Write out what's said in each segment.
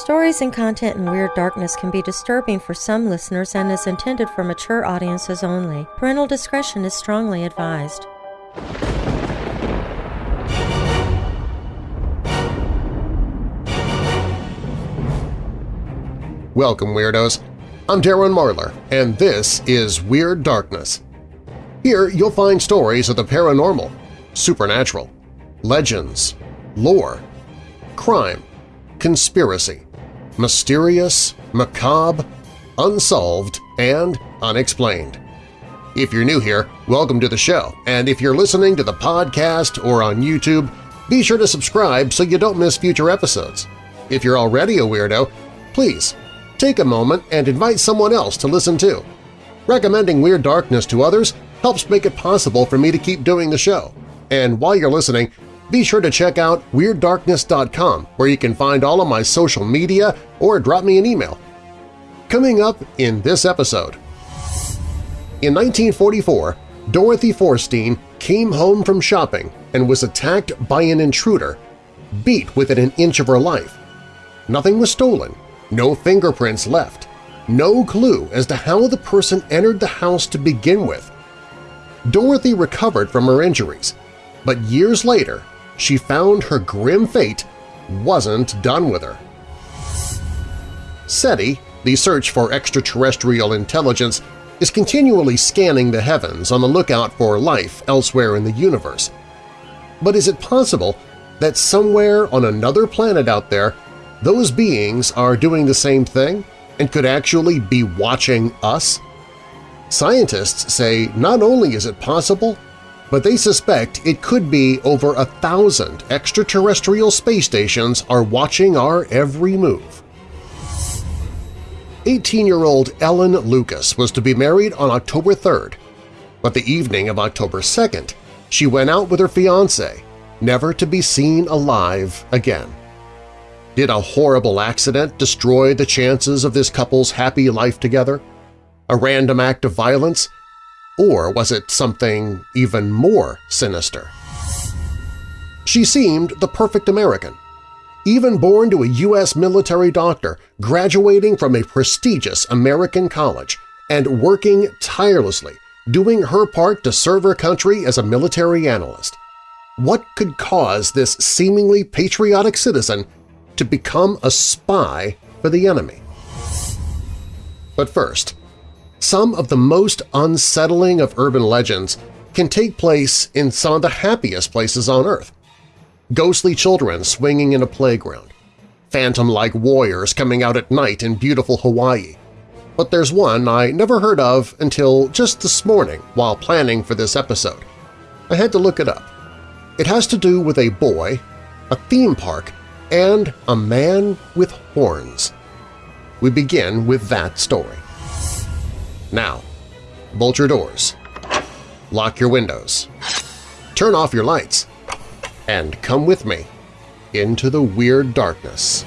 Stories and content in Weird Darkness can be disturbing for some listeners and is intended for mature audiences only. Parental discretion is strongly advised. Welcome, Weirdos! I'm Darren Marlar, and this is Weird Darkness. Here you'll find stories of the paranormal, supernatural, legends, lore, crime, conspiracy, mysterious, macabre, unsolved, and unexplained. If you're new here, welcome to the show, and if you're listening to the podcast or on YouTube, be sure to subscribe so you don't miss future episodes. If you're already a weirdo, please take a moment and invite someone else to listen too. Recommending Weird Darkness to others helps make it possible for me to keep doing the show. And while you're listening, be sure to check out WeirdDarkness.com where you can find all of my social media or drop me an email. Coming up in this episode… In 1944, Dorothy Forstein came home from shopping and was attacked by an intruder, beat within an inch of her life. Nothing was stolen, no fingerprints left, no clue as to how the person entered the house to begin with. Dorothy recovered from her injuries, but years later she found her grim fate wasn't done with her. SETI, the search for extraterrestrial intelligence, is continually scanning the heavens on the lookout for life elsewhere in the universe. But is it possible that somewhere on another planet out there those beings are doing the same thing and could actually be watching us? Scientists say not only is it possible, but they suspect it could be over a thousand extraterrestrial space stations are watching our every move. 18-year-old Ellen Lucas was to be married on October 3rd, but the evening of October 2nd she went out with her fiancé, never to be seen alive again. Did a horrible accident destroy the chances of this couple's happy life together? A random act of violence? Or was it something even more sinister? She seemed the perfect American. Even born to a U.S. military doctor, graduating from a prestigious American college, and working tirelessly, doing her part to serve her country as a military analyst. What could cause this seemingly patriotic citizen to become a spy for the enemy. But first, some of the most unsettling of urban legends can take place in some of the happiest places on Earth. Ghostly children swinging in a playground, phantom-like warriors coming out at night in beautiful Hawaii. But there's one I never heard of until just this morning while planning for this episode. I had to look it up. It has to do with a boy, a theme park, and a man with horns. We begin with that story. Now, bolt your doors, lock your windows, turn off your lights, and come with me into the weird darkness.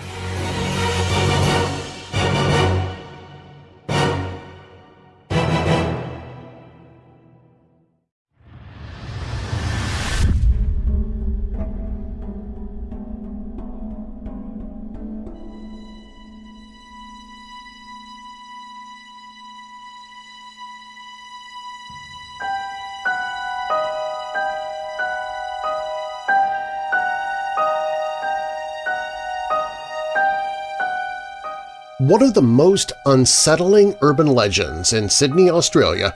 One of the most unsettling urban legends in Sydney, Australia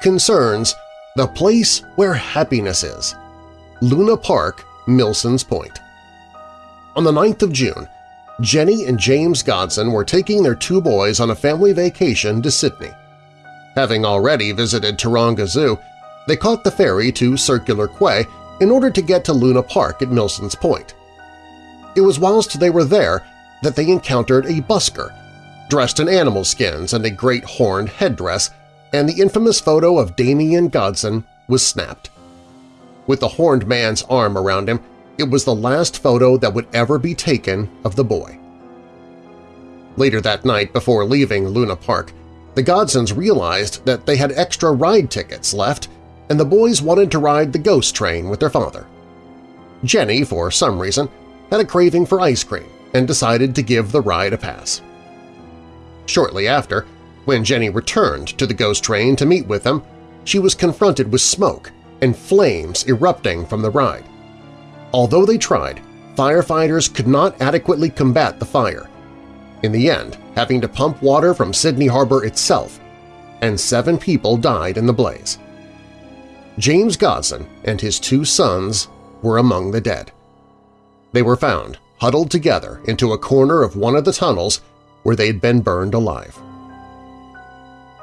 concerns the place where happiness is, Luna Park, Milsons Point. On the 9th of June, Jenny and James Godson were taking their two boys on a family vacation to Sydney. Having already visited Taronga Zoo, they caught the ferry to Circular Quay in order to get to Luna Park at Milsons Point. It was whilst they were there that they encountered a busker dressed in animal skins and a great horned headdress, and the infamous photo of Damien Godson was snapped. With the horned man's arm around him, it was the last photo that would ever be taken of the boy. Later that night, before leaving Luna Park, the Godsons realized that they had extra ride tickets left and the boys wanted to ride the ghost train with their father. Jenny, for some reason, had a craving for ice cream, and decided to give the ride a pass. Shortly after, when Jenny returned to the ghost train to meet with them, she was confronted with smoke and flames erupting from the ride. Although they tried, firefighters could not adequately combat the fire, in the end having to pump water from Sydney Harbor itself, and seven people died in the blaze. James Godson and his two sons were among the dead. They were found huddled together into a corner of one of the tunnels where they'd been burned alive.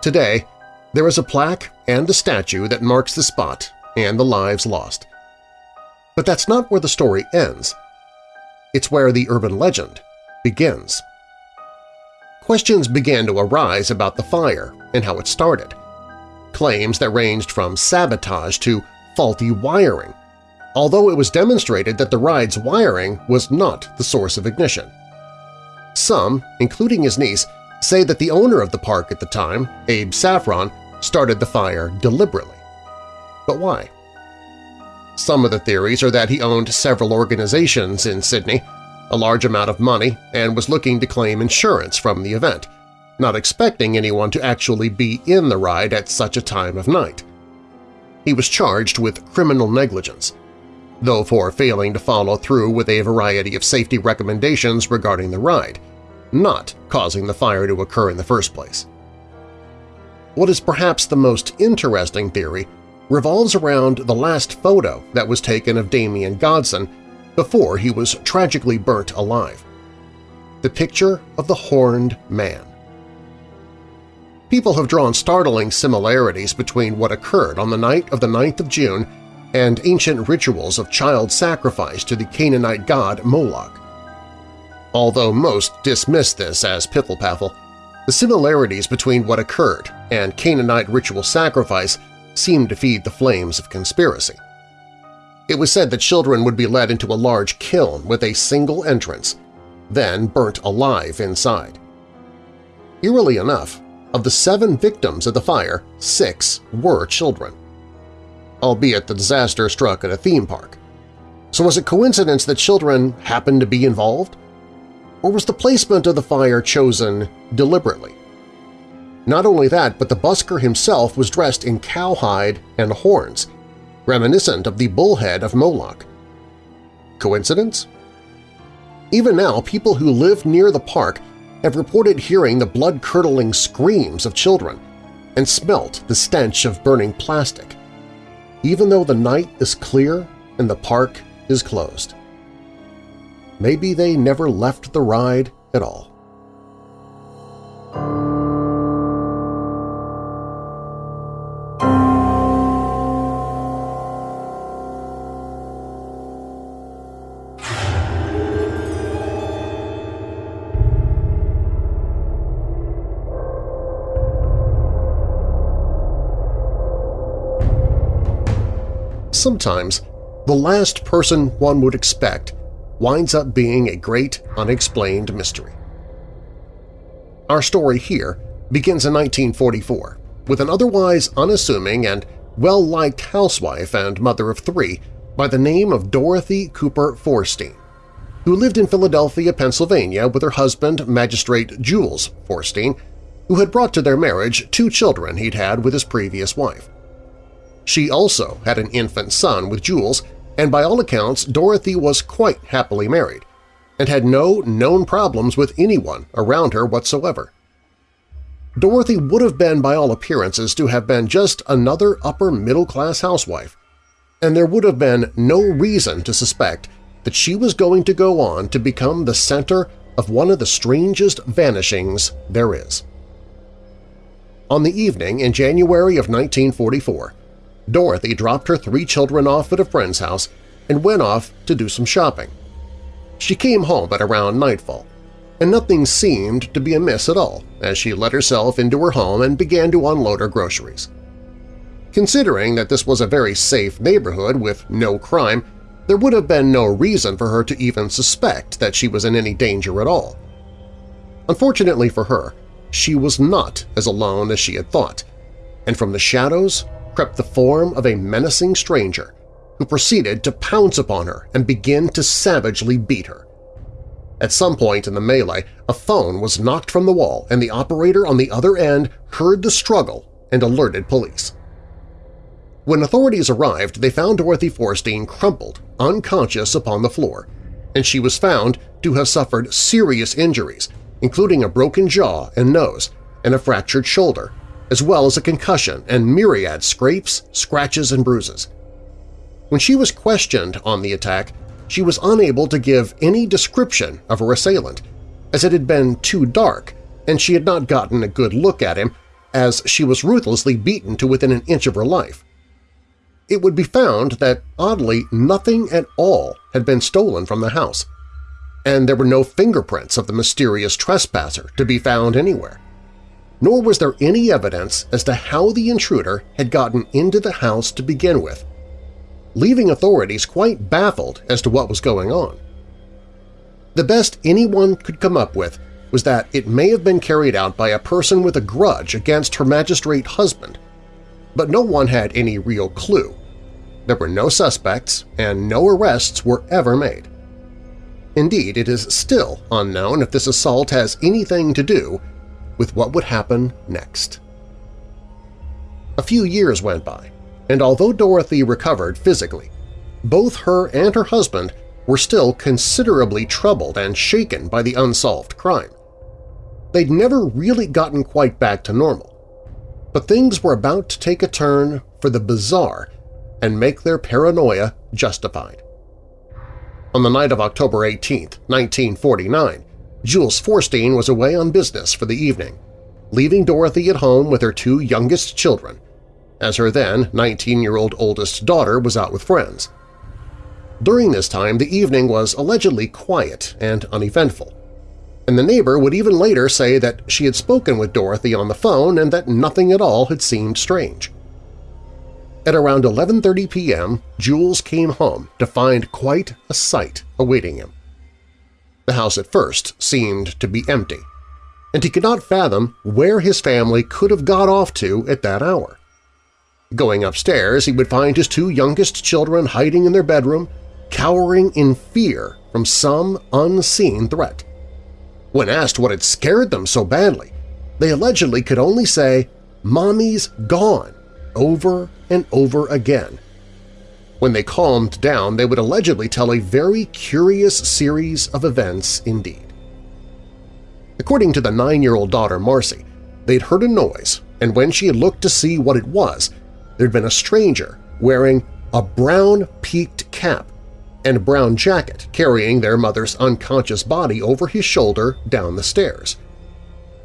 Today, there is a plaque and a statue that marks the spot and the lives lost. But that's not where the story ends. It's where the urban legend begins. Questions began to arise about the fire and how it started. Claims that ranged from sabotage to faulty wiring, although it was demonstrated that the ride's wiring was not the source of ignition. Some, including his niece, say that the owner of the park at the time, Abe Saffron, started the fire deliberately. But why? Some of the theories are that he owned several organizations in Sydney, a large amount of money, and was looking to claim insurance from the event, not expecting anyone to actually be in the ride at such a time of night. He was charged with criminal negligence, though for failing to follow through with a variety of safety recommendations regarding the ride, not causing the fire to occur in the first place. What is perhaps the most interesting theory revolves around the last photo that was taken of Damien Godson before he was tragically burnt alive. The picture of the Horned Man. People have drawn startling similarities between what occurred on the night of the 9th of June and ancient rituals of child sacrifice to the Canaanite god Moloch. Although most dismiss this as piffle-paffle, the similarities between what occurred and Canaanite ritual sacrifice seem to feed the flames of conspiracy. It was said that children would be led into a large kiln with a single entrance, then burnt alive inside. Eerily enough, of the seven victims of the fire, six were children. Albeit the disaster struck at a theme park. So was it coincidence that children happened to be involved? Or was the placement of the fire chosen deliberately? Not only that, but the busker himself was dressed in cowhide and horns, reminiscent of the bullhead of Moloch. Coincidence? Even now, people who live near the park have reported hearing the blood-curdling screams of children and smelt the stench of burning plastic, even though the night is clear and the park is closed. Maybe they never left the ride at all. sometimes the last person one would expect winds up being a great unexplained mystery. Our story here begins in 1944 with an otherwise unassuming and well-liked housewife and mother of three by the name of Dorothy Cooper Forstein, who lived in Philadelphia, Pennsylvania with her husband, Magistrate Jules Forstein, who had brought to their marriage two children he'd had with his previous wife. She also had an infant son with Jules, and by all accounts Dorothy was quite happily married and had no known problems with anyone around her whatsoever. Dorothy would have been by all appearances to have been just another upper-middle-class housewife, and there would have been no reason to suspect that she was going to go on to become the center of one of the strangest vanishings there is. On the evening in January of 1944, Dorothy dropped her three children off at a friend's house and went off to do some shopping. She came home at around nightfall, and nothing seemed to be amiss at all as she let herself into her home and began to unload her groceries. Considering that this was a very safe neighborhood with no crime, there would have been no reason for her to even suspect that she was in any danger at all. Unfortunately for her, she was not as alone as she had thought, and from the shadows crept the form of a menacing stranger who proceeded to pounce upon her and begin to savagely beat her. At some point in the melee, a phone was knocked from the wall and the operator on the other end heard the struggle and alerted police. When authorities arrived, they found Dorothy Forstein crumpled, unconscious upon the floor, and she was found to have suffered serious injuries, including a broken jaw and nose and a fractured shoulder, as well as a concussion and myriad scrapes, scratches, and bruises. When she was questioned on the attack, she was unable to give any description of her assailant, as it had been too dark and she had not gotten a good look at him as she was ruthlessly beaten to within an inch of her life. It would be found that, oddly, nothing at all had been stolen from the house, and there were no fingerprints of the mysterious trespasser to be found anywhere. Nor was there any evidence as to how the intruder had gotten into the house to begin with, leaving authorities quite baffled as to what was going on. The best anyone could come up with was that it may have been carried out by a person with a grudge against her magistrate husband, but no one had any real clue. There were no suspects, and no arrests were ever made. Indeed, it is still unknown if this assault has anything to do with what would happen next. A few years went by, and although Dorothy recovered physically, both her and her husband were still considerably troubled and shaken by the unsolved crime. They'd never really gotten quite back to normal, but things were about to take a turn for the bizarre and make their paranoia justified. On the night of October 18, 1949, Jules Forstein was away on business for the evening, leaving Dorothy at home with her two youngest children, as her then 19-year-old oldest daughter was out with friends. During this time, the evening was allegedly quiet and uneventful, and the neighbor would even later say that she had spoken with Dorothy on the phone and that nothing at all had seemed strange. At around 11.30 p.m., Jules came home to find quite a sight awaiting him. The house at first seemed to be empty, and he could not fathom where his family could have got off to at that hour. Going upstairs, he would find his two youngest children hiding in their bedroom, cowering in fear from some unseen threat. When asked what had scared them so badly, they allegedly could only say, "'Mommy's gone,' over and over again. When they calmed down, they would allegedly tell a very curious series of events indeed. According to the nine-year-old daughter Marcy, they'd heard a noise, and when she had looked to see what it was, there'd been a stranger wearing a brown peaked cap and brown jacket carrying their mother's unconscious body over his shoulder down the stairs.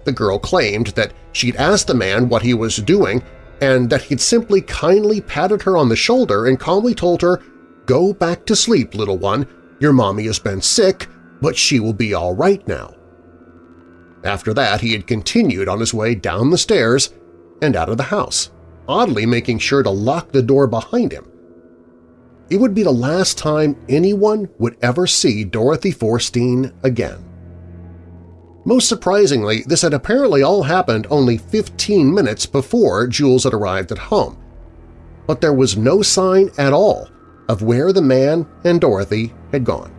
The girl claimed that she'd asked the man what he was doing and that he'd simply kindly patted her on the shoulder and calmly told her, "'Go back to sleep, little one. Your mommy has been sick, but she will be all right now.' After that, he had continued on his way down the stairs and out of the house oddly making sure to lock the door behind him. It would be the last time anyone would ever see Dorothy Forstein again. Most surprisingly, this had apparently all happened only 15 minutes before Jules had arrived at home. But there was no sign at all of where the man and Dorothy had gone.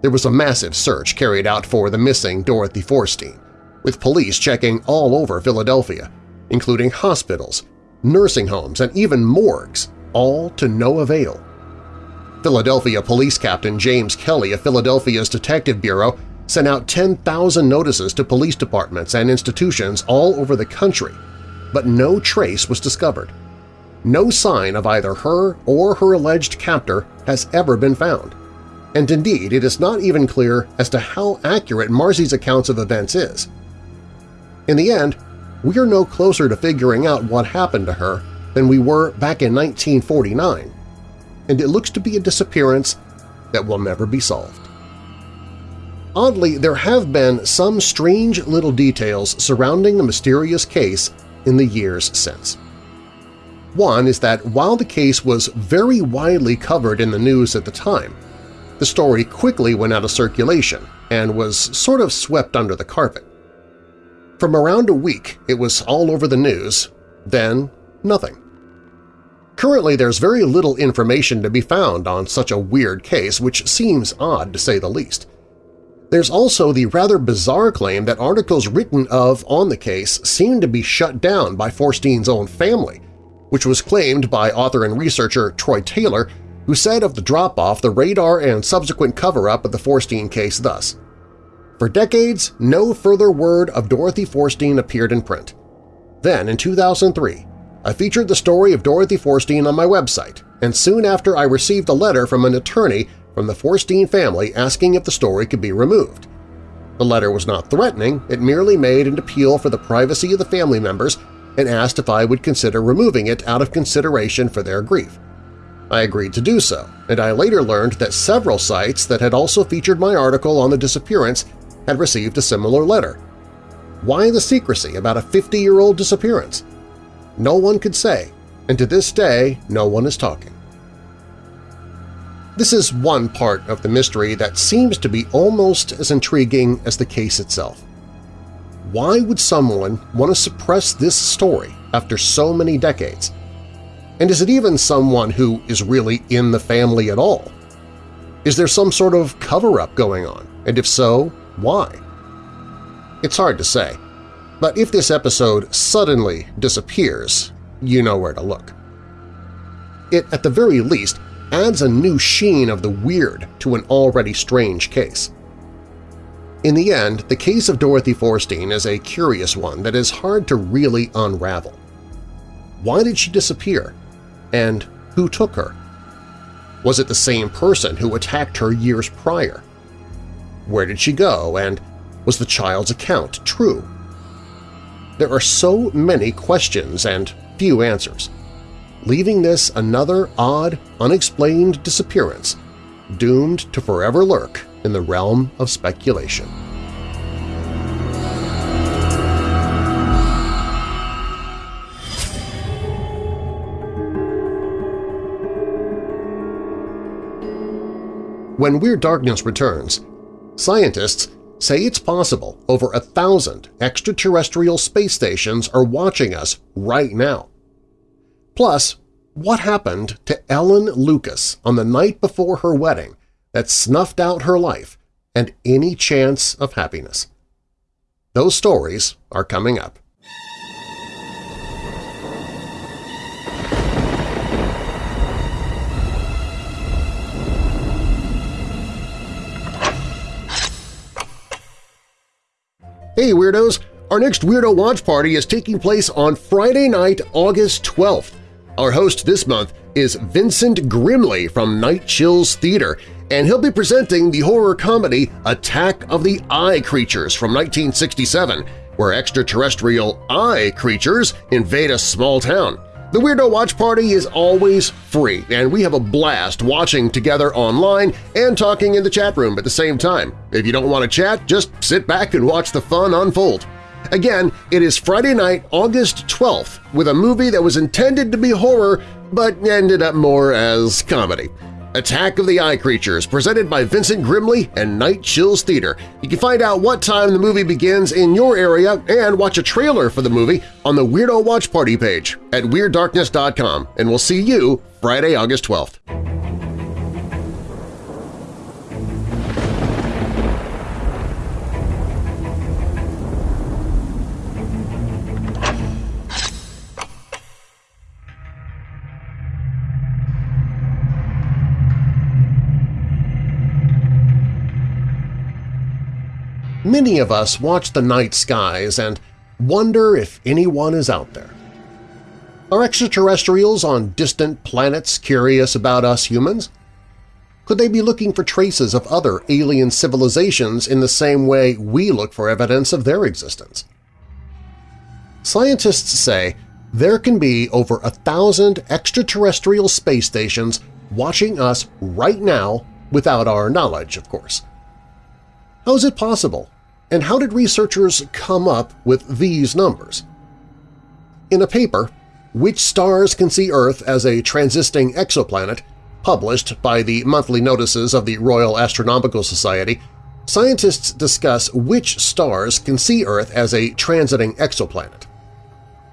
There was a massive search carried out for the missing Dorothy Forstein, with police checking all over Philadelphia, including hospitals, nursing homes, and even morgues, all to no avail. Philadelphia Police Captain James Kelly of Philadelphia's Detective Bureau sent out 10,000 notices to police departments and institutions all over the country, but no trace was discovered. No sign of either her or her alleged captor has ever been found, and indeed it is not even clear as to how accurate Marcy's accounts of events is. In the end, we are no closer to figuring out what happened to her than we were back in 1949, and it looks to be a disappearance that will never be solved. Oddly, there have been some strange little details surrounding the mysterious case in the years since. One is that while the case was very widely covered in the news at the time, the story quickly went out of circulation and was sort of swept under the carpet. From around a week, it was all over the news, then nothing. Currently, there's very little information to be found on such a weird case, which seems odd to say the least. There's also the rather bizarre claim that articles written of on the case seem to be shut down by Forstein's own family, which was claimed by author and researcher Troy Taylor, who said of the drop-off the radar and subsequent cover-up of the Forstein case thus, For decades, no further word of Dorothy Forstein appeared in print. Then, in 2003, I featured the story of Dorothy Forstein on my website, and soon after I received a letter from an attorney from the Forstein family asking if the story could be removed. The letter was not threatening, it merely made an appeal for the privacy of the family members and asked if I would consider removing it out of consideration for their grief. I agreed to do so, and I later learned that several sites that had also featured my article on the disappearance had received a similar letter. Why the secrecy about a 50-year-old disappearance? No one could say, and to this day no one is talking. This is one part of the mystery that seems to be almost as intriguing as the case itself. Why would someone want to suppress this story after so many decades? And is it even someone who is really in the family at all? Is there some sort of cover-up going on, and if so, why? It's hard to say, but if this episode suddenly disappears, you know where to look. It, at the very least, adds a new sheen of the weird to an already strange case. In the end, the case of Dorothy Forstein is a curious one that is hard to really unravel. Why did she disappear? And who took her? Was it the same person who attacked her years prior? Where did she go, and was the child's account true? There are so many questions and few answers leaving this another odd, unexplained disappearance, doomed to forever lurk in the realm of speculation. When Weird Darkness returns, scientists say it's possible over a thousand extraterrestrial space stations are watching us right now. Plus, what happened to Ellen Lucas on the night before her wedding that snuffed out her life and any chance of happiness? Those stories are coming up. Hey Weirdos! Our next Weirdo Watch Party is taking place on Friday night, August 12th. Our host this month is Vincent Grimley from Night Chills Theater, and he'll be presenting the horror comedy Attack of the Eye Creatures from 1967, where extraterrestrial eye creatures invade a small town. The Weirdo Watch Party is always free, and we have a blast watching together online and talking in the chat room at the same time. If you don't want to chat, just sit back and watch the fun unfold. Again, it is Friday night, August 12th, with a movie that was intended to be horror but ended up more as comedy. Attack of the Eye Creatures, presented by Vincent Grimley and Night Chills Theater. You can find out what time the movie begins in your area and watch a trailer for the movie on the Weirdo Watch Party page at WeirdDarkness.com, and we'll see you Friday, August 12th. Many of us watch the night skies and wonder if anyone is out there. Are extraterrestrials on distant planets curious about us humans? Could they be looking for traces of other alien civilizations in the same way we look for evidence of their existence? Scientists say there can be over a thousand extraterrestrial space stations watching us right now without our knowledge, of course. How is it possible and how did researchers come up with these numbers? In a paper, Which Stars Can See Earth as a Transiting Exoplanet, published by the monthly notices of the Royal Astronomical Society, scientists discuss which stars can see Earth as a transiting exoplanet.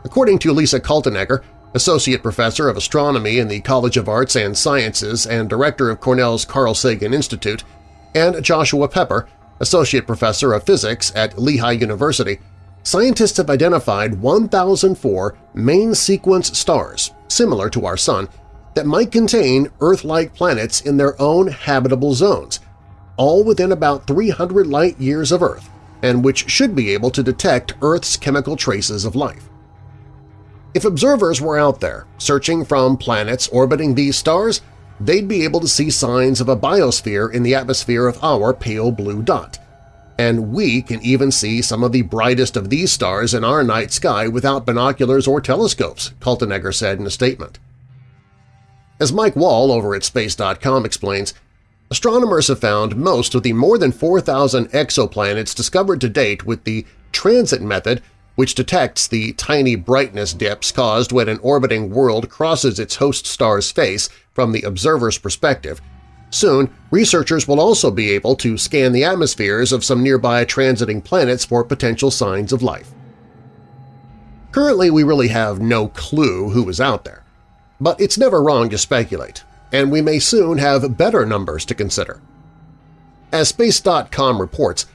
According to Lisa Kaltenegger, Associate Professor of Astronomy in the College of Arts and Sciences and Director of Cornell's Carl Sagan Institute, and Joshua Pepper, Associate Professor of Physics at Lehigh University, scientists have identified 1,004 main sequence stars, similar to our Sun, that might contain Earth-like planets in their own habitable zones, all within about 300 light-years of Earth, and which should be able to detect Earth's chemical traces of life. If observers were out there searching from planets orbiting these stars, they'd be able to see signs of a biosphere in the atmosphere of our pale blue dot. And we can even see some of the brightest of these stars in our night sky without binoculars or telescopes, Kaltenegger said in a statement. As Mike Wall over at Space.com explains, astronomers have found most of the more than 4,000 exoplanets discovered to date with the transit method which detects the tiny brightness dips caused when an orbiting world crosses its host star's face from the observer's perspective. Soon, researchers will also be able to scan the atmospheres of some nearby transiting planets for potential signs of life. Currently, we really have no clue who is out there, but it's never wrong to speculate, and we may soon have better numbers to consider. As Space.com reports,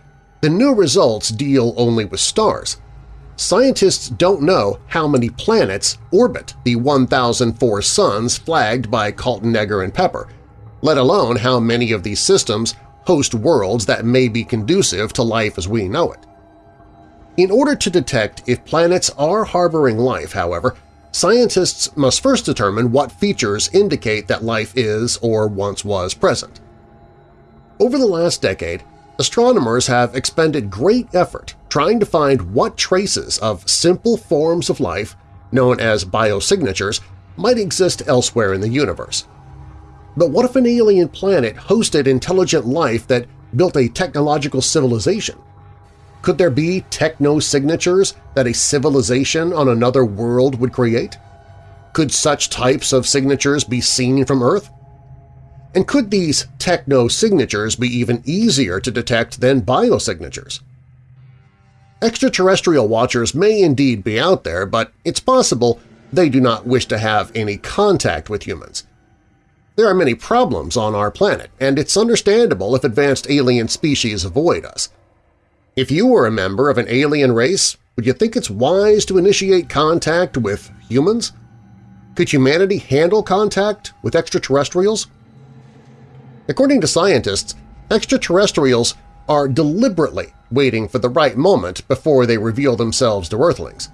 the new results deal only with stars, scientists don't know how many planets orbit the 1004 suns flagged by Kaltenegger and Pepper, let alone how many of these systems host worlds that may be conducive to life as we know it. In order to detect if planets are harboring life, however, scientists must first determine what features indicate that life is or once was present. Over the last decade, astronomers have expended great effort trying to find what traces of simple forms of life, known as biosignatures, might exist elsewhere in the universe. But what if an alien planet hosted intelligent life that built a technological civilization? Could there be techno-signatures that a civilization on another world would create? Could such types of signatures be seen from Earth? And could these techno-signatures be even easier to detect than biosignatures? Extraterrestrial watchers may indeed be out there, but it's possible they do not wish to have any contact with humans. There are many problems on our planet, and it's understandable if advanced alien species avoid us. If you were a member of an alien race, would you think it's wise to initiate contact with humans? Could humanity handle contact with extraterrestrials? According to scientists, extraterrestrials are deliberately waiting for the right moment before they reveal themselves to Earthlings.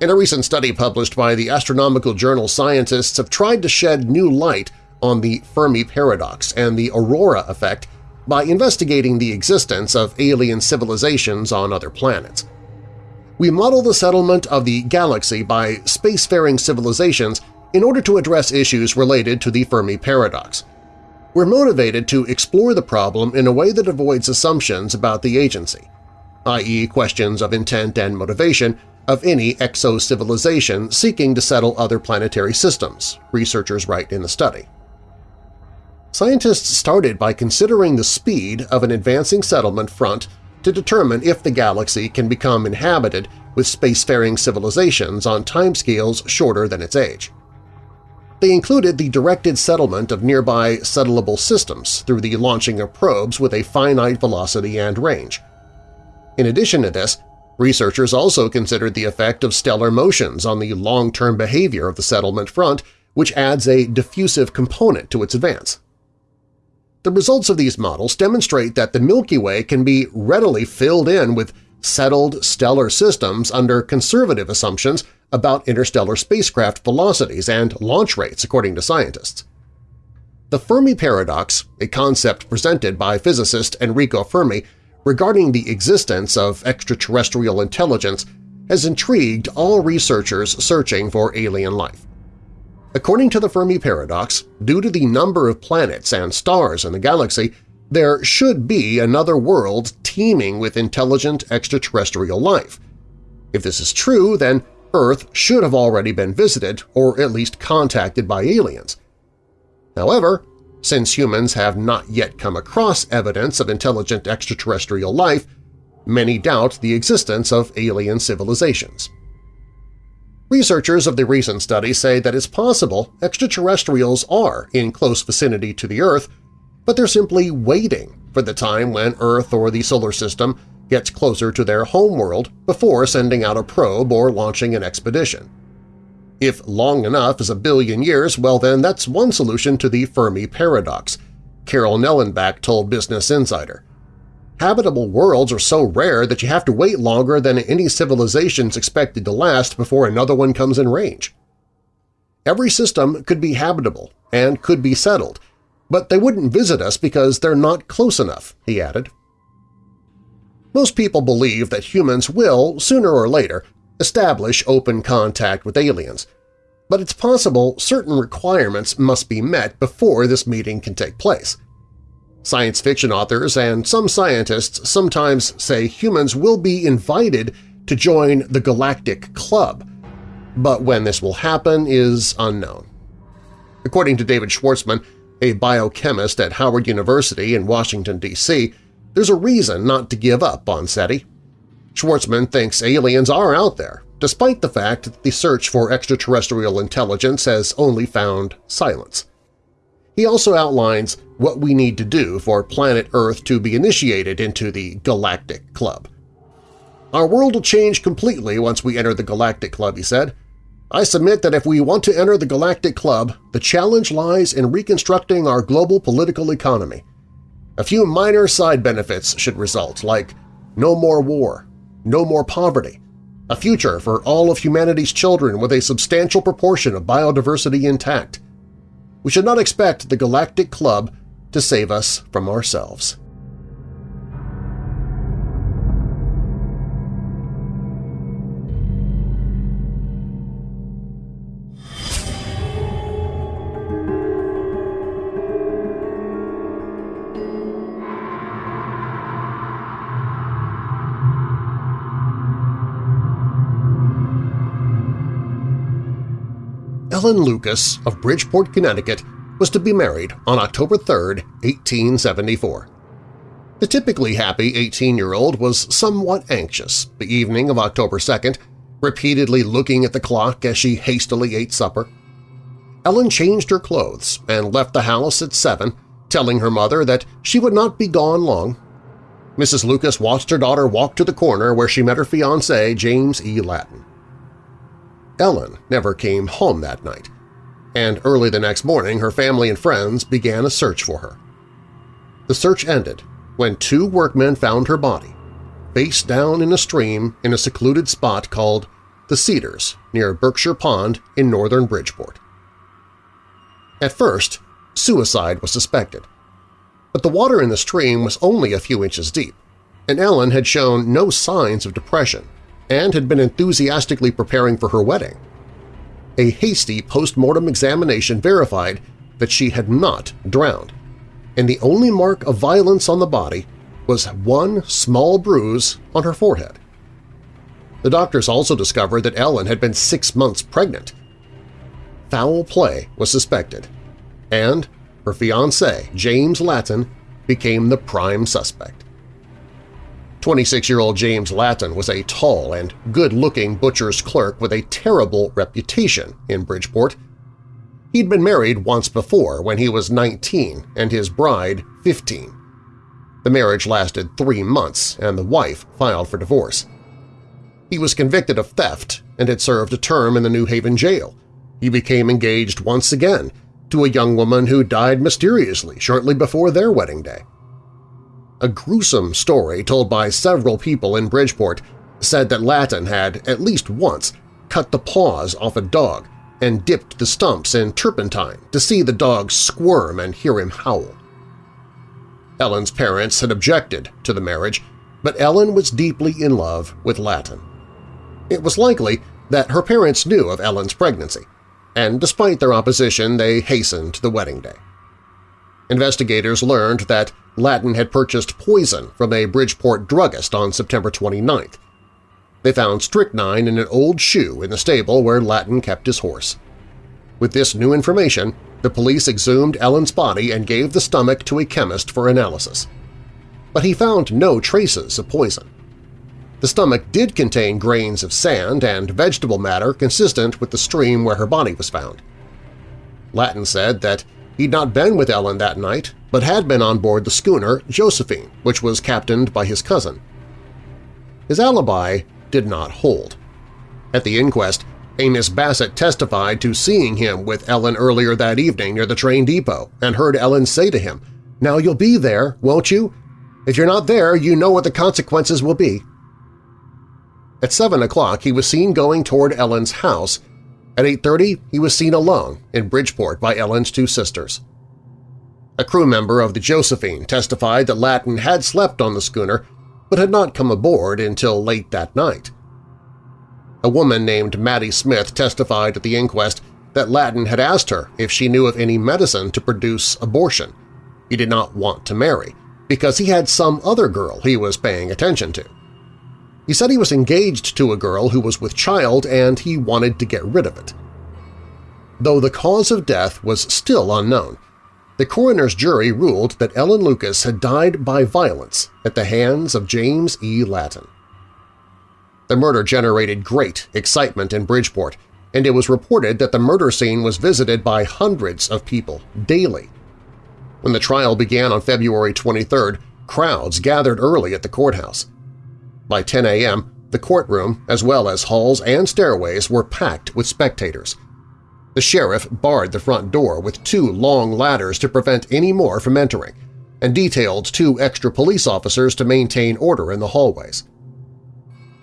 In a recent study published by the astronomical journal scientists have tried to shed new light on the Fermi paradox and the aurora effect by investigating the existence of alien civilizations on other planets. We model the settlement of the galaxy by spacefaring civilizations in order to address issues related to the Fermi paradox. We're motivated to explore the problem in a way that avoids assumptions about the agency, i.e. questions of intent and motivation of any exo-civilization seeking to settle other planetary systems, researchers write in the study. Scientists started by considering the speed of an advancing settlement front to determine if the galaxy can become inhabited with spacefaring civilizations on timescales shorter than its age. They included the directed settlement of nearby settleable systems through the launching of probes with a finite velocity and range. In addition to this, researchers also considered the effect of stellar motions on the long-term behavior of the settlement front, which adds a diffusive component to its advance. The results of these models demonstrate that the Milky Way can be readily filled in with settled stellar systems under conservative assumptions about interstellar spacecraft velocities and launch rates, according to scientists. The Fermi paradox, a concept presented by physicist Enrico Fermi regarding the existence of extraterrestrial intelligence, has intrigued all researchers searching for alien life. According to the Fermi paradox, due to the number of planets and stars in the galaxy, there should be another world teeming with intelligent extraterrestrial life. If this is true, then Earth should have already been visited or at least contacted by aliens. However, since humans have not yet come across evidence of intelligent extraterrestrial life, many doubt the existence of alien civilizations. Researchers of the recent study say that it's possible extraterrestrials are in close vicinity to the Earth, but they're simply waiting for the time when Earth or the Solar System gets closer to their homeworld before sending out a probe or launching an expedition. If long enough is a billion years, well then that's one solution to the Fermi paradox, Carroll-Nellenback told Business Insider. Habitable worlds are so rare that you have to wait longer than any civilization's expected to last before another one comes in range. Every system could be habitable and could be settled, but they wouldn't visit us because they're not close enough, he added. Most people believe that humans will, sooner or later, establish open contact with aliens, but it's possible certain requirements must be met before this meeting can take place. Science fiction authors and some scientists sometimes say humans will be invited to join the Galactic Club, but when this will happen is unknown. According to David Schwartzman, a biochemist at Howard University in Washington, D.C., there's a reason not to give up on SETI. Schwartzman thinks aliens are out there, despite the fact that the search for extraterrestrial intelligence has only found silence. He also outlines what we need to do for planet Earth to be initiated into the Galactic Club. Our world will change completely once we enter the Galactic Club, he said. I submit that if we want to enter the Galactic Club, the challenge lies in reconstructing our global political economy. A few minor side benefits should result, like no more war, no more poverty, a future for all of humanity's children with a substantial proportion of biodiversity intact, we should not expect the Galactic Club to save us from ourselves. Ellen Lucas of Bridgeport, Connecticut was to be married on October 3, 1874. The typically happy 18-year-old was somewhat anxious the evening of October 2nd, repeatedly looking at the clock as she hastily ate supper. Ellen changed her clothes and left the house at 7, telling her mother that she would not be gone long. Mrs. Lucas watched her daughter walk to the corner where she met her fiancé, James E. Lattin. Ellen never came home that night, and early the next morning her family and friends began a search for her. The search ended when two workmen found her body, face down in a stream in a secluded spot called the Cedars near Berkshire Pond in northern Bridgeport. At first, suicide was suspected, but the water in the stream was only a few inches deep, and Ellen had shown no signs of depression and had been enthusiastically preparing for her wedding. A hasty post-mortem examination verified that she had not drowned, and the only mark of violence on the body was one small bruise on her forehead. The doctors also discovered that Ellen had been six months pregnant. Foul play was suspected, and her fiancé, James Lattin, became the prime suspect. 26-year-old James Lattin was a tall and good-looking butcher's clerk with a terrible reputation in Bridgeport. He'd been married once before when he was 19 and his bride 15. The marriage lasted three months and the wife filed for divorce. He was convicted of theft and had served a term in the New Haven jail. He became engaged once again to a young woman who died mysteriously shortly before their wedding day. A gruesome story told by several people in Bridgeport said that Lattin had, at least once, cut the paws off a dog and dipped the stumps in turpentine to see the dog squirm and hear him howl. Ellen's parents had objected to the marriage, but Ellen was deeply in love with Lattin. It was likely that her parents knew of Ellen's pregnancy, and despite their opposition they hastened the wedding day. Investigators learned that Lattin had purchased poison from a Bridgeport druggist on September 29th. They found strychnine in an old shoe in the stable where Lattin kept his horse. With this new information, the police exhumed Ellen's body and gave the stomach to a chemist for analysis. But he found no traces of poison. The stomach did contain grains of sand and vegetable matter consistent with the stream where her body was found. Lattin said that he'd not been with Ellen that night, but had been on board the schooner Josephine, which was captained by his cousin. His alibi did not hold. At the inquest, Amos Bassett testified to seeing him with Ellen earlier that evening near the train depot and heard Ellen say to him, "'Now you'll be there, won't you? If you're not there, you know what the consequences will be.' At 7 o'clock, he was seen going toward Ellen's house. At 8.30, he was seen alone in Bridgeport by Ellen's two sisters. A crew member of the Josephine testified that Lattin had slept on the schooner but had not come aboard until late that night. A woman named Maddie Smith testified at the inquest that Lattin had asked her if she knew of any medicine to produce abortion. He did not want to marry, because he had some other girl he was paying attention to. He said he was engaged to a girl who was with child and he wanted to get rid of it. Though the cause of death was still unknown, the coroner's jury ruled that Ellen Lucas had died by violence at the hands of James E. Lattin. The murder generated great excitement in Bridgeport, and it was reported that the murder scene was visited by hundreds of people daily. When the trial began on February 23rd, crowds gathered early at the courthouse. By 10 a.m., the courtroom, as well as halls and stairways, were packed with spectators. The sheriff barred the front door with two long ladders to prevent any more from entering, and detailed two extra police officers to maintain order in the hallways.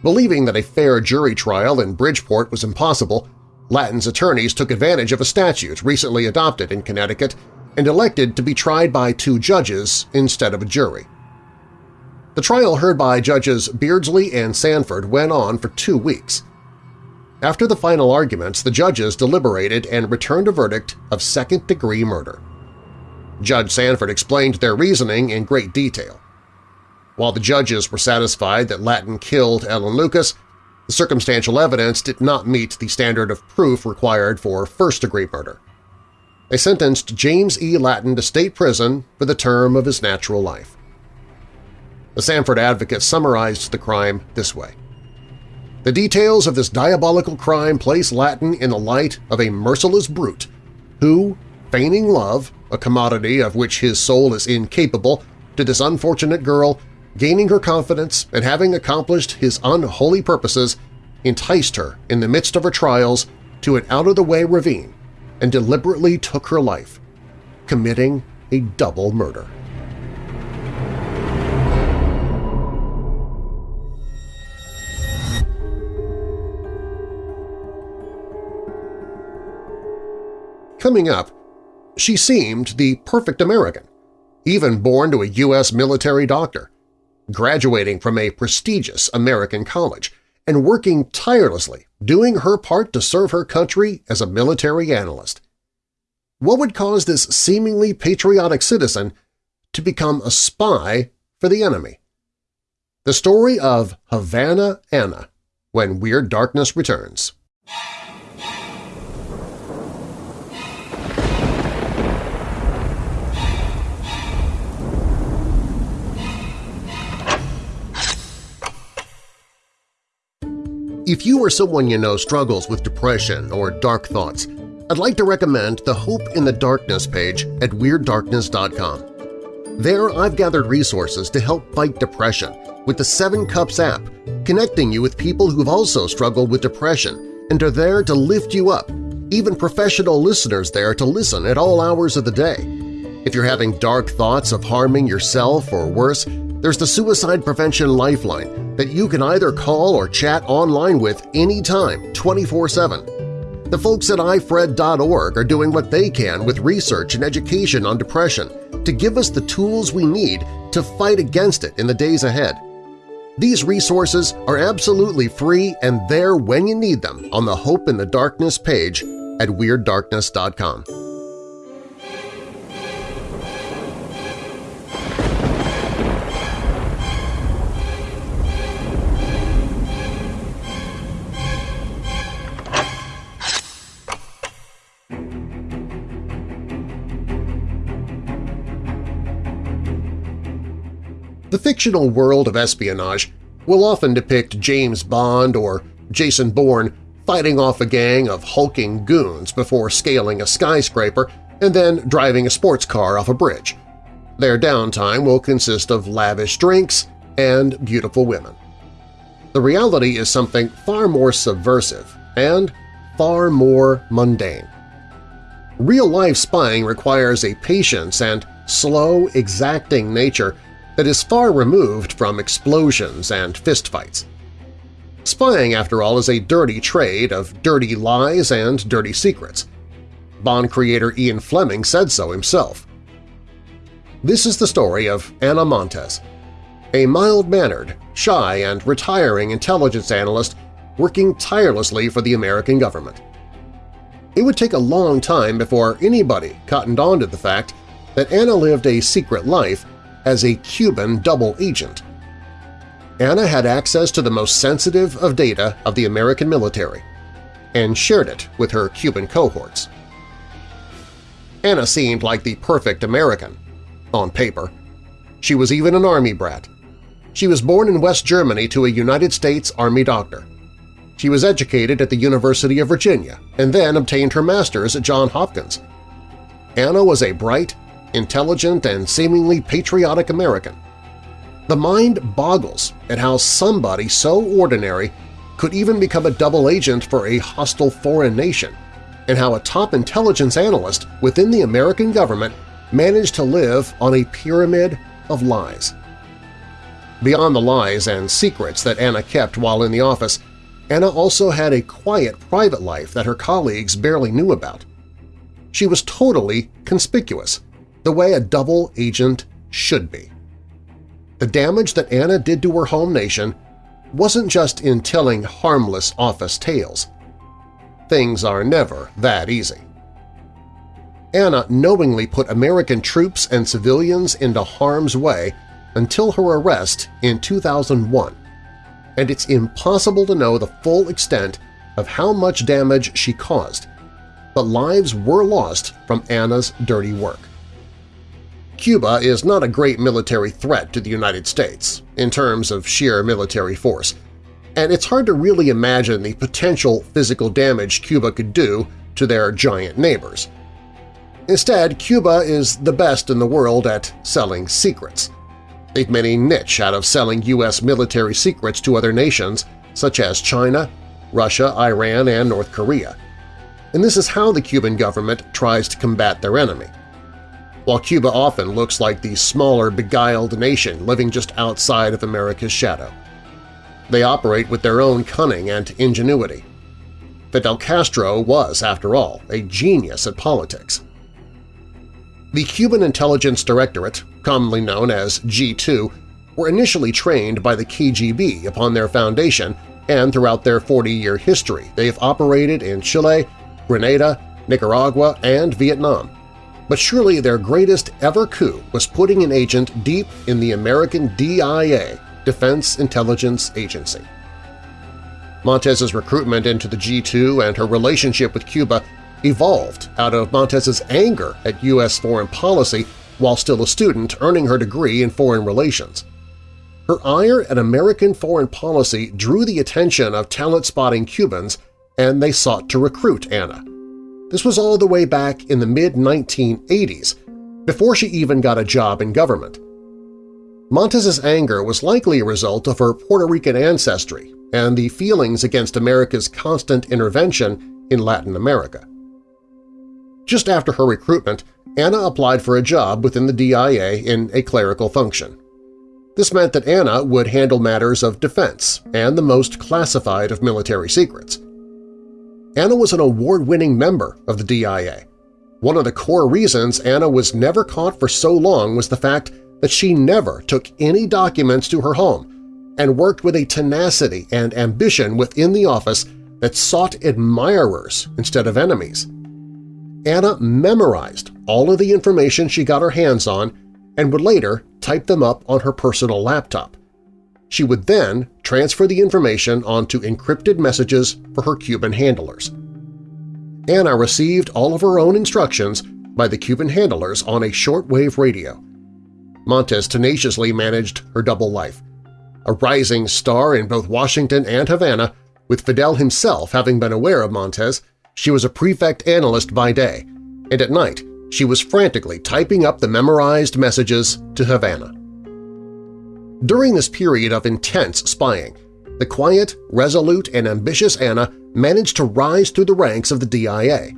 Believing that a fair jury trial in Bridgeport was impossible, Lattin's attorneys took advantage of a statute recently adopted in Connecticut and elected to be tried by two judges instead of a jury. The trial heard by Judges Beardsley and Sanford went on for two weeks. After the final arguments, the judges deliberated and returned a verdict of second-degree murder. Judge Sanford explained their reasoning in great detail. While the judges were satisfied that Lattin killed Ellen Lucas, the circumstantial evidence did not meet the standard of proof required for first-degree murder. They sentenced James E. Lattin to state prison for the term of his natural life. The Stamford Advocate summarized the crime this way. The details of this diabolical crime place Lattin in the light of a merciless brute who, feigning love, a commodity of which his soul is incapable, to this unfortunate girl, Gaining her confidence and having accomplished his unholy purposes, enticed her in the midst of her trials to an out-of-the-way ravine and deliberately took her life, committing a double murder. Coming up, she seemed the perfect American, even born to a U.S. military doctor graduating from a prestigious American college, and working tirelessly, doing her part to serve her country as a military analyst. What would cause this seemingly patriotic citizen to become a spy for the enemy? The story of Havana Anna when Weird Darkness returns. If you or someone you know struggles with depression or dark thoughts, I'd like to recommend the Hope in the Darkness page at WeirdDarkness.com. There I've gathered resources to help fight depression with the Seven Cups app, connecting you with people who've also struggled with depression and are there to lift you up, even professional listeners there to listen at all hours of the day. If you're having dark thoughts of harming yourself or worse, there's the Suicide Prevention Lifeline that you can either call or chat online with anytime, 24-7. The folks at ifred.org are doing what they can with research and education on depression to give us the tools we need to fight against it in the days ahead. These resources are absolutely free and there when you need them on the Hope in the Darkness page at WeirdDarkness.com. fictional world of espionage will often depict James Bond or Jason Bourne fighting off a gang of hulking goons before scaling a skyscraper and then driving a sports car off a bridge. Their downtime will consist of lavish drinks and beautiful women. The reality is something far more subversive and far more mundane. Real-life spying requires a patience and slow, exacting nature that is far removed from explosions and fistfights. Spying, after all, is a dirty trade of dirty lies and dirty secrets. Bond creator Ian Fleming said so himself. This is the story of Anna Montes, a mild-mannered, shy, and retiring intelligence analyst working tirelessly for the American government. It would take a long time before anybody cottoned on to the fact that Anna lived a secret life as a Cuban double agent. Anna had access to the most sensitive of data of the American military and shared it with her Cuban cohorts. Anna seemed like the perfect American, on paper. She was even an Army brat. She was born in West Germany to a United States Army doctor. She was educated at the University of Virginia and then obtained her master's at Johns Hopkins. Anna was a bright, intelligent, and seemingly patriotic American. The mind boggles at how somebody so ordinary could even become a double agent for a hostile foreign nation, and how a top intelligence analyst within the American government managed to live on a pyramid of lies. Beyond the lies and secrets that Anna kept while in the office, Anna also had a quiet private life that her colleagues barely knew about. She was totally conspicuous, the way a double agent should be. The damage that Anna did to her home nation wasn't just in telling harmless office tales. Things are never that easy. Anna knowingly put American troops and civilians into harm's way until her arrest in 2001, and it's impossible to know the full extent of how much damage she caused, but lives were lost from Anna's dirty work. Cuba is not a great military threat to the United States in terms of sheer military force, and it's hard to really imagine the potential physical damage Cuba could do to their giant neighbors. Instead, Cuba is the best in the world at selling secrets. They've made a niche out of selling U.S. military secrets to other nations such as China, Russia, Iran, and North Korea. And this is how the Cuban government tries to combat their enemy. While Cuba often looks like the smaller, beguiled nation living just outside of America's shadow. They operate with their own cunning and ingenuity. Fidel Castro was, after all, a genius at politics. The Cuban Intelligence Directorate, commonly known as G2, were initially trained by the KGB upon their foundation and throughout their 40-year history they have operated in Chile, Grenada, Nicaragua, and Vietnam. But surely their greatest ever coup was putting an agent deep in the American DIA, Defense Intelligence Agency. Montes's recruitment into the G2 and her relationship with Cuba evolved out of Montes's anger at U.S. foreign policy while still a student earning her degree in foreign relations. Her ire at American foreign policy drew the attention of talent-spotting Cubans, and they sought to recruit Ana. This was all the way back in the mid-1980s, before she even got a job in government. Montes's anger was likely a result of her Puerto Rican ancestry and the feelings against America's constant intervention in Latin America. Just after her recruitment, Anna applied for a job within the DIA in a clerical function. This meant that Anna would handle matters of defense and the most classified of military secrets. Ana was an award-winning member of the DIA. One of the core reasons Anna was never caught for so long was the fact that she never took any documents to her home and worked with a tenacity and ambition within the office that sought admirers instead of enemies. Anna memorized all of the information she got her hands on and would later type them up on her personal laptop. She would then transfer the information onto encrypted messages for her Cuban handlers. Anna received all of her own instructions by the Cuban handlers on a shortwave radio. Montes tenaciously managed her double life. A rising star in both Washington and Havana, with Fidel himself having been aware of Montes, she was a prefect analyst by day, and at night she was frantically typing up the memorized messages to Havana. During this period of intense spying, the quiet, resolute, and ambitious Anna managed to rise through the ranks of the DIA.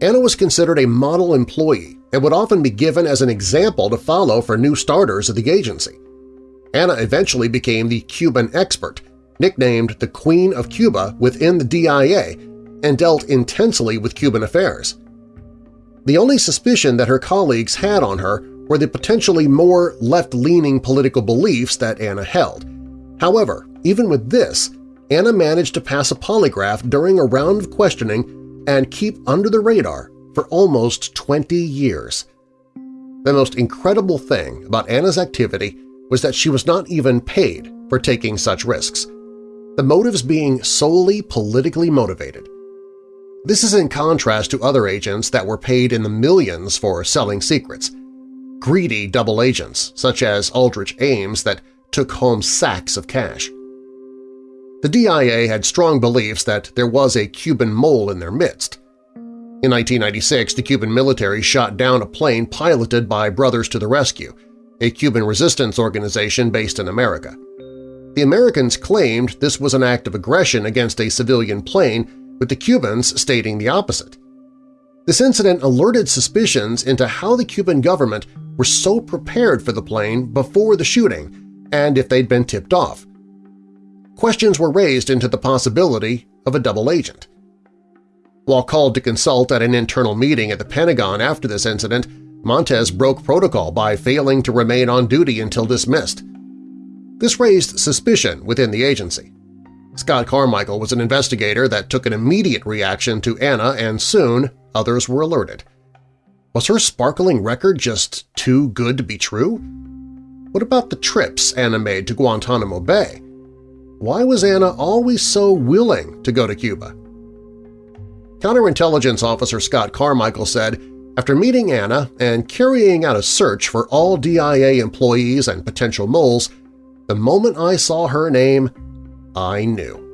Anna was considered a model employee and would often be given as an example to follow for new starters at the agency. Anna eventually became the Cuban expert, nicknamed the Queen of Cuba within the DIA, and dealt intensely with Cuban affairs. The only suspicion that her colleagues had on her were the potentially more left-leaning political beliefs that Anna held. However, even with this, Anna managed to pass a polygraph during a round of questioning and keep under the radar for almost 20 years. The most incredible thing about Anna's activity was that she was not even paid for taking such risks, the motives being solely politically motivated. This is in contrast to other agents that were paid in the millions for selling secrets, greedy double agents such as Aldrich Ames that took home sacks of cash. The DIA had strong beliefs that there was a Cuban mole in their midst. In 1996, the Cuban military shot down a plane piloted by Brothers to the Rescue, a Cuban resistance organization based in America. The Americans claimed this was an act of aggression against a civilian plane with the Cubans stating the opposite. This incident alerted suspicions into how the Cuban government were so prepared for the plane before the shooting and if they'd been tipped off. Questions were raised into the possibility of a double agent. While called to consult at an internal meeting at the Pentagon after this incident, Montes broke protocol by failing to remain on duty until dismissed. This raised suspicion within the agency. Scott Carmichael was an investigator that took an immediate reaction to Anna and soon others were alerted. Was her sparkling record just too good to be true? What about the trips Anna made to Guantanamo Bay? Why was Anna always so willing to go to Cuba? Counterintelligence Officer Scott Carmichael said, after meeting Anna and carrying out a search for all DIA employees and potential moles, the moment I saw her name, I knew.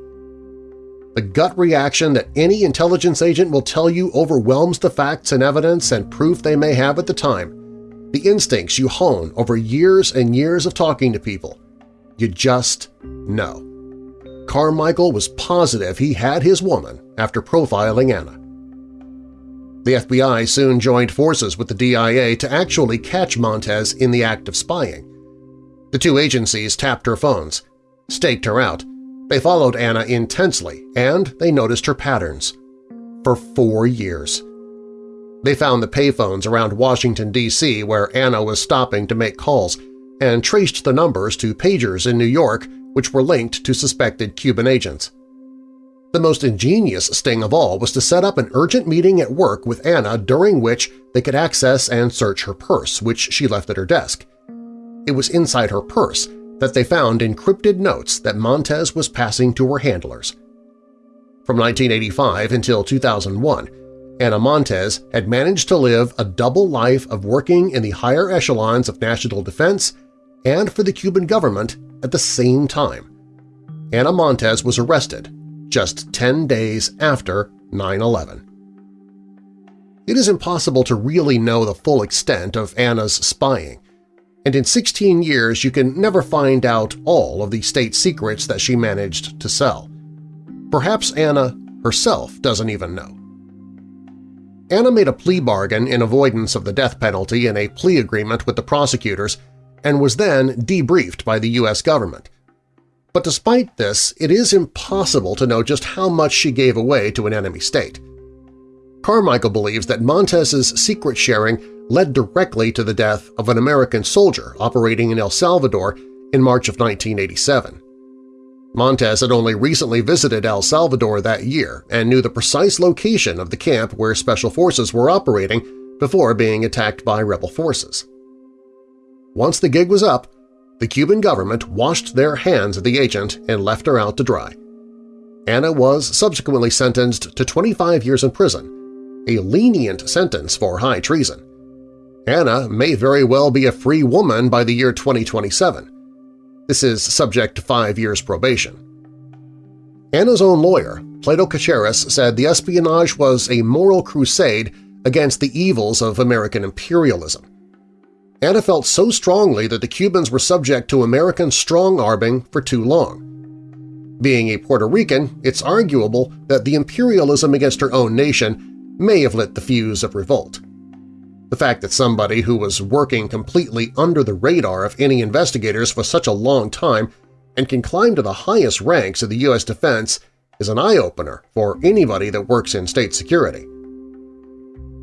The gut reaction that any intelligence agent will tell you overwhelms the facts and evidence and proof they may have at the time. The instincts you hone over years and years of talking to people. You just know. Carmichael was positive he had his woman after profiling Anna. The FBI soon joined forces with the DIA to actually catch Montes in the act of spying. The two agencies tapped her phones, staked her out, they followed Anna intensely, and they noticed her patterns. For four years. They found the payphones around Washington, D.C. where Anna was stopping to make calls and traced the numbers to pagers in New York which were linked to suspected Cuban agents. The most ingenious sting of all was to set up an urgent meeting at work with Anna during which they could access and search her purse, which she left at her desk. It was inside her purse that they found encrypted notes that Montes was passing to her handlers. From 1985 until 2001, Anna Montes had managed to live a double life of working in the higher echelons of national defense and for the Cuban government at the same time. Anna Montes was arrested just 10 days after 9-11. It is impossible to really know the full extent of Anna's spying, and in 16 years you can never find out all of the state secrets that she managed to sell. Perhaps Anna herself doesn't even know. Anna made a plea bargain in avoidance of the death penalty in a plea agreement with the prosecutors and was then debriefed by the U.S. government. But despite this, it is impossible to know just how much she gave away to an enemy state. Carmichael believes that Montes's secret sharing led directly to the death of an American soldier operating in El Salvador in March of 1987. Montes had only recently visited El Salvador that year and knew the precise location of the camp where Special Forces were operating before being attacked by rebel forces. Once the gig was up, the Cuban government washed their hands of the agent and left her out to dry. Anna was subsequently sentenced to 25 years in prison, a lenient sentence for high treason. Anna may very well be a free woman by the year 2027. This is subject to five years probation. Anna's own lawyer, Plato Cacheris, said the espionage was a moral crusade against the evils of American imperialism. Anna felt so strongly that the Cubans were subject to American strong-arming for too long. Being a Puerto Rican, it's arguable that the imperialism against her own nation may have lit the fuse of revolt. The fact that somebody who was working completely under the radar of any investigators for such a long time and can climb to the highest ranks of the U.S. defense is an eye-opener for anybody that works in state security.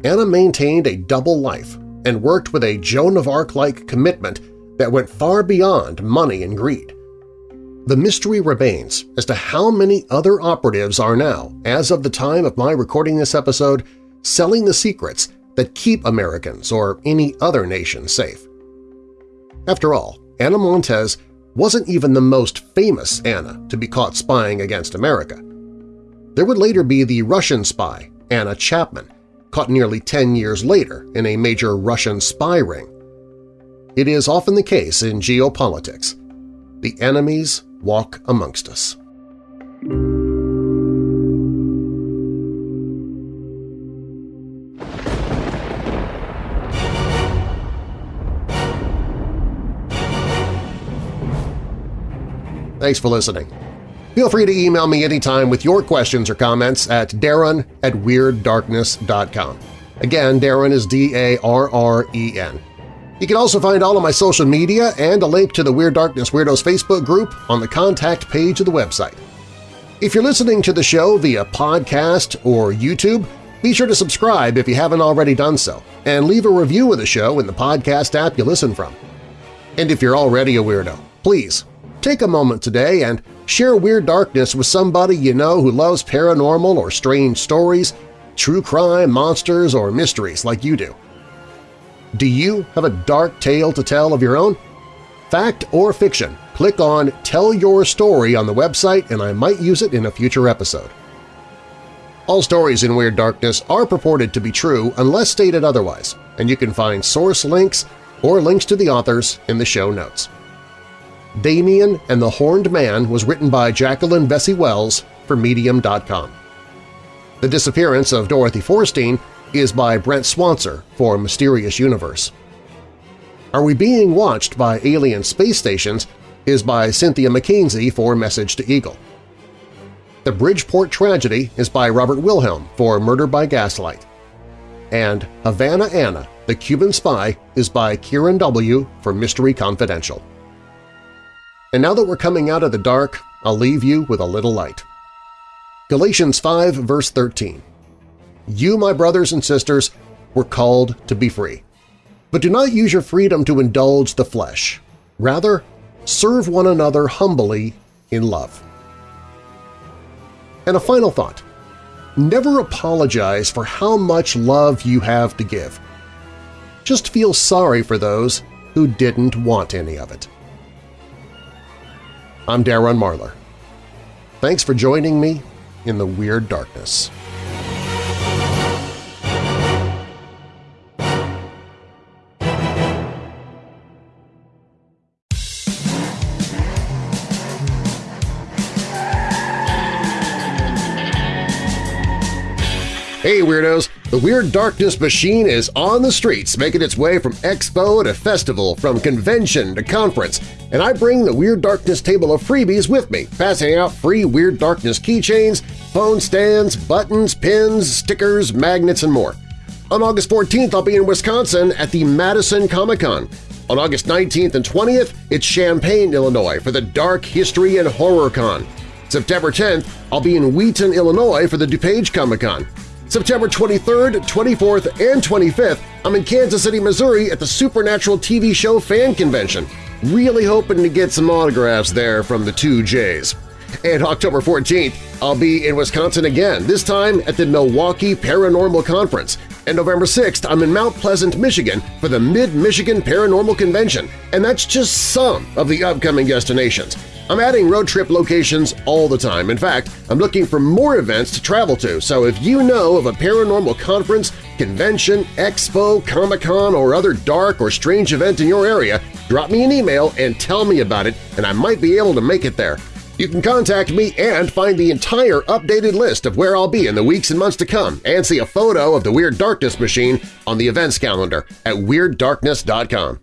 Anna maintained a double life and worked with a Joan of Arc-like commitment that went far beyond money and greed. The mystery remains as to how many other operatives are now, as of the time of my recording this episode, selling the secrets that keep Americans or any other nation safe. After all, Anna Montes wasn't even the most famous Anna to be caught spying against America. There would later be the Russian spy, Anna Chapman, caught nearly 10 years later in a major Russian spy ring. It is often the case in geopolitics. The enemies walk amongst us. Thanks for listening. Feel free to email me anytime with your questions or comments at darren at WeirdDarkness.com. Again, Darren is D-A-R-R-E-N. You can also find all of my social media and a link to the Weird Darkness Weirdos Facebook group on the contact page of the website. If you're listening to the show via podcast or YouTube, be sure to subscribe if you haven't already done so, and leave a review of the show in the podcast app you listen from. And if you're already a weirdo, please Take a moment today and share Weird Darkness with somebody you know who loves paranormal or strange stories, true crime, monsters, or mysteries like you do. Do you have a dark tale to tell of your own? Fact or fiction, click on Tell Your Story on the website and I might use it in a future episode. All stories in Weird Darkness are purported to be true unless stated otherwise, and you can find source links or links to the authors in the show notes. Damien and the Horned Man was written by Jacqueline Vesey Wells for Medium.com. The Disappearance of Dorothy Forstein is by Brent Swancer for Mysterious Universe. Are We Being Watched by Alien Space Stations is by Cynthia McKenzie for Message to Eagle. The Bridgeport Tragedy is by Robert Wilhelm for Murder by Gaslight. And Havana Anna, the Cuban Spy is by Kieran W. for Mystery Confidential. And now that we're coming out of the dark, I'll leave you with a little light. Galatians 5 verse 13 You, my brothers and sisters, were called to be free. But do not use your freedom to indulge the flesh. Rather, serve one another humbly in love. And a final thought. Never apologize for how much love you have to give. Just feel sorry for those who didn't want any of it. I'm Darren Marlar. Thanks for joining me in the Weird Darkness. Hey Weirdos! The Weird Darkness machine is on the streets, making its way from expo to festival, from convention to conference, and I bring the Weird Darkness table of freebies with me, passing out free Weird Darkness keychains, phone stands, buttons, pins, stickers, magnets, and more. On August 14th, I'll be in Wisconsin at the Madison Comic-Con. On August 19th and 20th, it's Champaign, Illinois for the Dark History and Horror Con. September 10th, I'll be in Wheaton, Illinois for the DuPage Comic-Con. September 23rd, 24th, and 25th, I'm in Kansas City, Missouri at the Supernatural TV show fan convention. Really hoping to get some autographs there from the two J's. And October 14th, I'll be in Wisconsin again, this time at the Milwaukee Paranormal Conference. And November 6th, I'm in Mount Pleasant, Michigan for the Mid-Michigan Paranormal Convention, and that's just some of the upcoming destinations. I'm adding road trip locations all the time. In fact, I'm looking for more events to travel to, so if you know of a paranormal conference, convention, expo, Comic-Con, or other dark or strange event in your area, drop me an email and tell me about it, and I might be able to make it there. You can contact me and find the entire updated list of where I'll be in the weeks and months to come and see a photo of the Weird Darkness machine on the events calendar at WeirdDarkness.com.